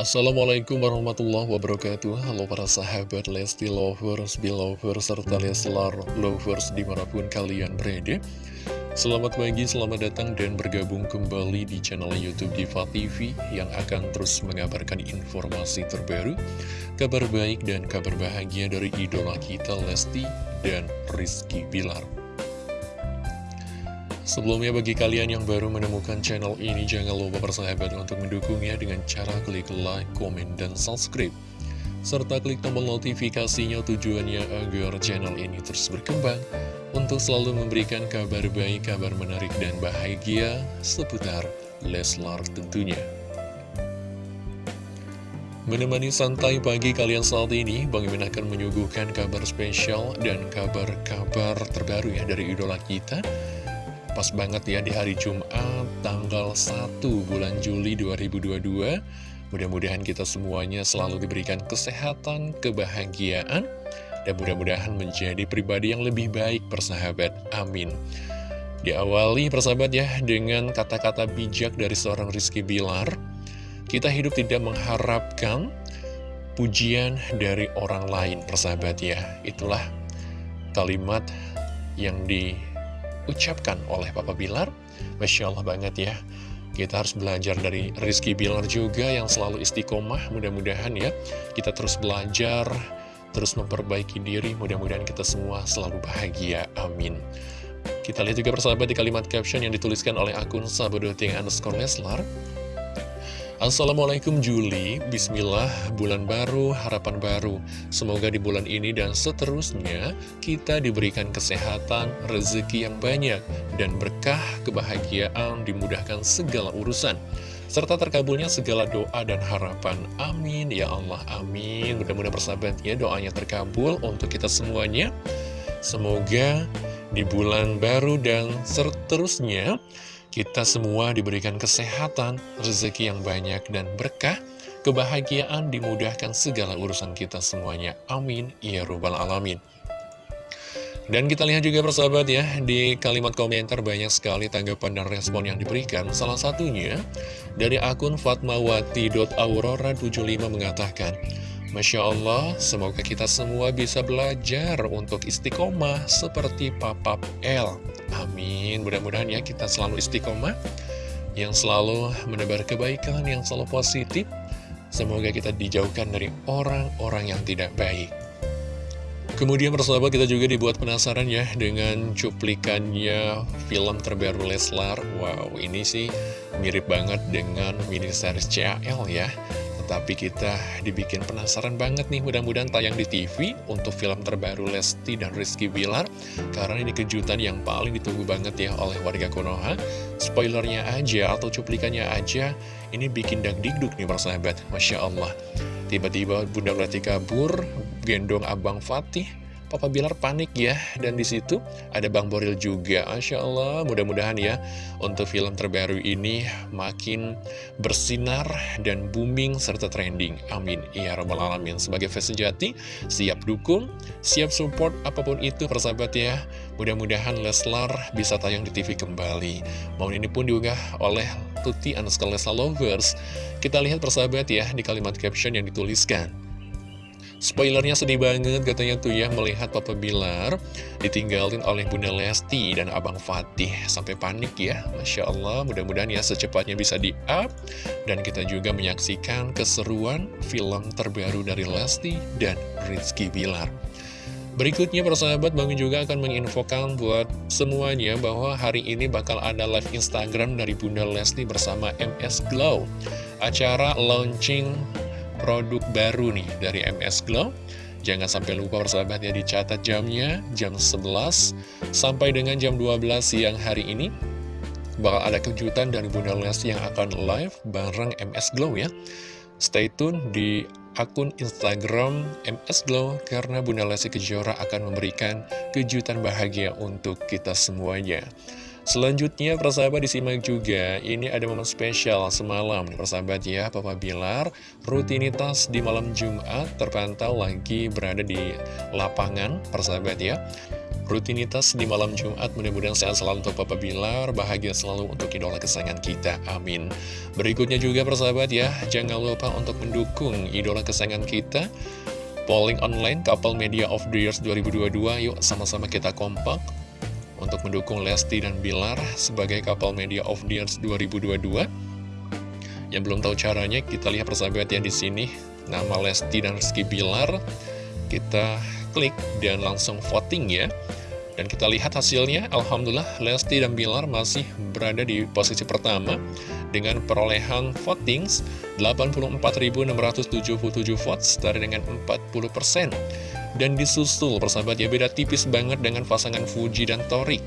Assalamualaikum warahmatullahi wabarakatuh. Halo para sahabat Lesti Lovers, Belovers, serta Leslar Lovers di mana pun kalian berada. Selamat pagi, selamat datang dan bergabung kembali di channel Youtube Diva TV Yang akan terus mengabarkan informasi terbaru Kabar baik dan kabar bahagia dari idola kita Lesti dan Rizky Bilar Sebelumnya bagi kalian yang baru menemukan channel ini jangan lupa bersahabat untuk mendukungnya dengan cara klik like, komen, dan subscribe serta klik tombol notifikasinya tujuannya agar channel ini terus berkembang untuk selalu memberikan kabar baik, kabar menarik, dan bahagia seputar Leslar tentunya. Menemani santai pagi kalian saat ini, Bang Imin akan menyuguhkan kabar spesial dan kabar-kabar terbaru ya dari idola kita Pas banget ya di hari Jumat tanggal 1 bulan Juli 2022 Mudah-mudahan kita semuanya selalu diberikan kesehatan, kebahagiaan Dan mudah-mudahan menjadi pribadi yang lebih baik persahabat, amin. Diawali persahabat ya dengan kata-kata bijak dari seorang Rizky Bilar. Kita hidup tidak mengharapkan pujian dari orang lain persahabat ya. Itulah kalimat yang di ucapkan oleh Papa Bilar. Masya Allah banget ya. Kita harus belajar dari Rizky Bilar juga yang selalu istiqomah mudah-mudahan ya. Kita terus belajar terus memperbaiki diri. Mudah-mudahan kita semua selalu bahagia. Amin. Kita lihat juga persahabat di kalimat caption yang dituliskan oleh akun sahabat.ting underscore Leslar Assalamualaikum Juli, Bismillah, bulan baru, harapan baru. Semoga di bulan ini dan seterusnya kita diberikan kesehatan, rezeki yang banyak, dan berkah kebahagiaan dimudahkan segala urusan. Serta terkabulnya segala doa dan harapan. Amin, ya Allah, amin. Mudah-mudahan persahabat ya doanya terkabul untuk kita semuanya. Semoga di bulan baru dan seterusnya kita semua diberikan kesehatan, rezeki yang banyak dan berkah, kebahagiaan dimudahkan segala urusan kita semuanya. Amin. Ya Rabbal Alamin. Dan kita lihat juga persahabat ya, di kalimat komentar banyak sekali tanggapan dan respon yang diberikan. Salah satunya dari akun fatmawati.aurora75 mengatakan, Masya Allah, semoga kita semua bisa belajar untuk istiqomah seperti Papa L. Amin. Mudah-mudahan ya kita selalu istiqomah, yang selalu menebar kebaikan, yang selalu positif. Semoga kita dijauhkan dari orang-orang yang tidak baik. Kemudian persahabat kita juga dibuat penasaran ya dengan cuplikannya film terbaru Leslar. Wow, ini sih mirip banget dengan mini series CAL ya. Tapi kita dibikin penasaran banget nih mudah-mudahan tayang di TV untuk film terbaru Lesti dan Rizky Bilar Karena ini kejutan yang paling ditunggu banget ya oleh warga Konoha. Spoilernya aja atau cuplikannya aja ini bikin dagdikduk nih persahabat Masya Allah. Tiba-tiba Bunda Lesti kabur gendong Abang Fatih Papa Bilar panik ya. Dan di situ ada Bang Boril juga. Masya Allah mudah-mudahan ya untuk film terbaru ini makin bersinar dan booming serta trending. Amin. Ya robbal alamin. Sebagai fans sejati siap dukung siap support apa pun itu persahabat ya. Mudah-mudahan Leslar bisa tayang di TV kembali. Mohon ini pun diunggah oleh Tuti Anuska Leslar Lovers. Kita lihat persahabat ya di kalimat caption yang dituliskan Spoilernya sedih banget katanya tuh ya melihat Papa Bilar ditinggalin oleh Bunda Lesti dan Abang Fatih. Sampai panik ya Masya Allah mudah-mudahan ya secepatnya bisa di up dan kita juga menyaksikan keseruan film terbaru dari Lesti dan Rizky Bilar. Berikutnya persahabat Bang juga akan menginfokan buat semuanya bahwa hari ini bakal ada live Instagram dari Bunda Lesti bersama MS Glow. Acara launching produk baru nih dari MS Glow. Jangan sampai lupa persahabat ya dicatat jamnya jam 11 sampai dengan jam 12 siang hari ini. Bakal ada kejutan dari Bunda Lesti yang akan live bareng MS Glow ya. Stay tune di akun Instagram MS Glow karena Bunda Lesti Kejora akan memberikan kejutan bahagia untuk kita semuanya Selanjutnya persahabat disimak juga Ini ada momen spesial semalam Persahabat ya Papa Bilar Rutinitas di malam Jumat Terpantau lagi berada di lapangan Persahabat ya rutinitas di malam Jumat. Mudah-mudahan sehat selalu untuk Papa Bilar, bahagia selalu untuk idola kesayangan kita. Amin. Berikutnya juga persahabat ya, jangan lupa untuk mendukung idola kesayangan kita. Polling online Couple Media of the Years 2022, yuk sama-sama kita kompak untuk mendukung Lesti dan Bilar sebagai Couple Media of the Years 2022. Yang belum tahu caranya, kita lihat persahabat ya di sini nama Lesti dan Rizky Bilar. Kita klik dan langsung voting ya. Dan kita lihat hasilnya, Alhamdulillah Lesti dan Bilar masih berada di posisi pertama dengan perolehan voting 84.677 votes dari dengan 40%. Dan disusul persahabat ya beda tipis banget dengan pasangan Fuji dan Torik.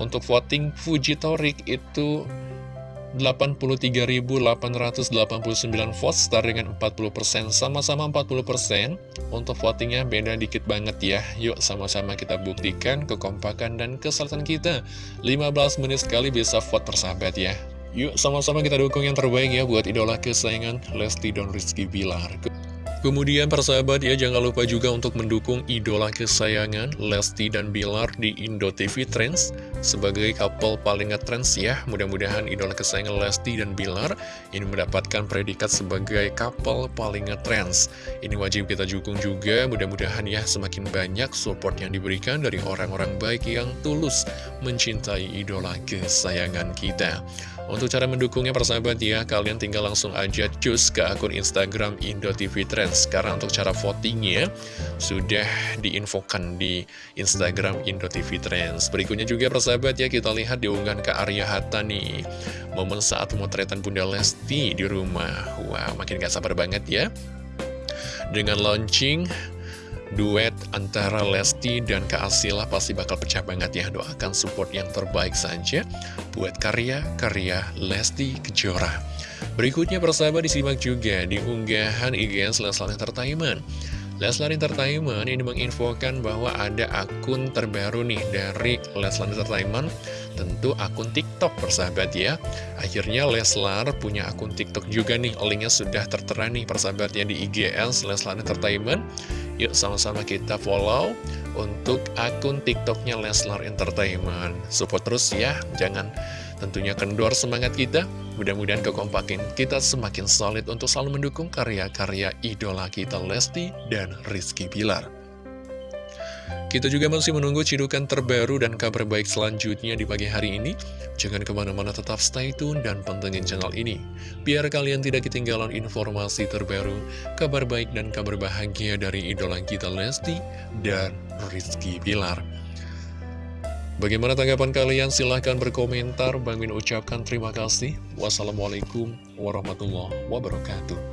Untuk voting Fuji Torik itu 83.889 votes setara dengan 40% sama-sama 40% untuk votingnya beda dikit banget ya. Yuk sama-sama kita buktikan kekompakan dan kesalahan kita. 15 menit sekali bisa vote persahabat ya. Yuk sama-sama kita dukung yang terbaik ya buat idola kesayangan Lesti dan Rizky Bilar Kemudian persahabat ya jangan lupa juga untuk mendukung idola kesayangan Lesti dan Bilar di Indo TV Trends sebagai couple paling ngetrends ya. Mudah-mudahan idola kesayangan Lesti dan Bilar ini mendapatkan predikat sebagai couple paling ngetrends. Ini wajib kita dukung juga, mudah-mudahan ya semakin banyak support yang diberikan dari orang-orang baik yang tulus mencintai idola kesayangan kita. Untuk cara mendukungnya persahabat ya, kalian tinggal langsung aja cus ke akun Instagram Indo TV Trends. Karena untuk cara votingnya sudah diinfokan di Instagram Indo TV Trends. Berikutnya juga persahabat ya, kita lihat diunggahan ke Arya Hatta nih. Momen saat motretan Bunda Lesti di rumah. Wow, makin gak sabar banget ya. Dengan launching duet antara Lesti dan Kak Asila pasti bakal pecah banget ya. Doakan support yang terbaik saja buat karya-karya Lesti Kejora. Berikutnya persahabat disimak juga di unggahan IGN Leslar Entertainment. Leslar Entertainment ini menginfokan bahwa ada akun terbaru nih dari Leslar Entertainment Tentu akun TikTok persahabat ya Akhirnya Leslar punya akun TikTok juga nih Linknya sudah tertera nih persahabatnya di IGN Leslar Entertainment Yuk sama-sama kita follow untuk akun TikToknya Leslar Entertainment. Support terus ya, jangan tentunya kendor semangat kita. Mudah-mudahan kekompakin kita semakin solid untuk selalu mendukung karya-karya idola kita Lesti dan Rizky Bilar. Kita juga masih menunggu cidukan terbaru dan kabar baik selanjutnya di pagi hari ini. Jangan ke mana-mana tetap stay tune dan pantengin channel ini. Biar kalian tidak ketinggalan informasi terbaru, kabar baik dan kabar bahagia dari idola kita Lesti dan Rizky Bilar. Bagaimana tanggapan kalian? Silahkan berkomentar. Bang Min ucapkan terima kasih. Wassalamualaikum warahmatullahi wabarakatuh.